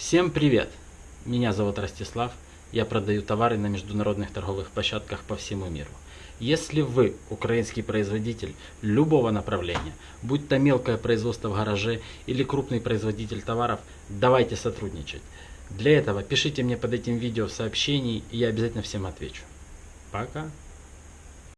Всем привет! Меня зовут Ростислав. Я продаю товары на международных торговых площадках по всему миру. Если вы украинский производитель любого направления, будь то мелкое производство в гараже или крупный производитель товаров, давайте сотрудничать. Для этого пишите мне под этим видео в сообщении, и я обязательно всем отвечу. Пока!